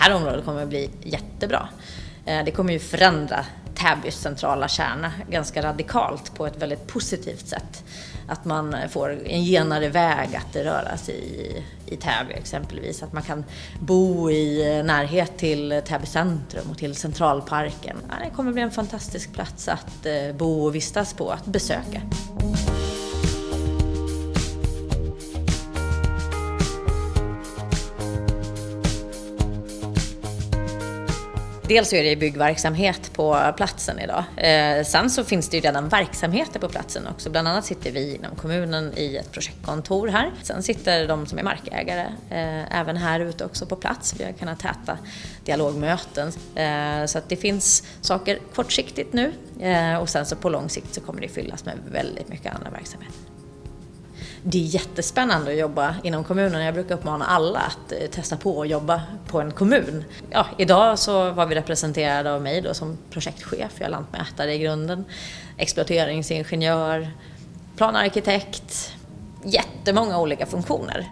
här området kommer att bli jättebra. Eh, det kommer ju förändra Täbys centrala kärna ganska radikalt på ett väldigt positivt sätt. Att man får en genare väg att röra sig i, i Täby exempelvis. Att man kan bo i närhet till Täby centrum och till Centralparken. Det kommer bli en fantastisk plats att eh, bo och vistas på, att besöka. Dels så är det byggverksamhet på platsen idag. Eh, sen så finns det ju redan verksamheter på platsen också. Bland annat sitter vi inom kommunen i ett projektkontor här. Sen sitter de som är markägare eh, även här ute också på plats. Vi har kunnat täta dialogmöten. Eh, så att det finns saker kortsiktigt nu eh, och sen så på lång sikt så kommer det fyllas med väldigt mycket andra verksamheter det är jättespännande att jobba inom kommunen. Jag brukar uppmana alla att eh, testa på att jobba på en kommun. Ja, idag så var vi representerade av mig då som projektchef, jag är lantmätare i grunden, exploateringsingenjör, planarkitekt, jättemånga olika funktioner.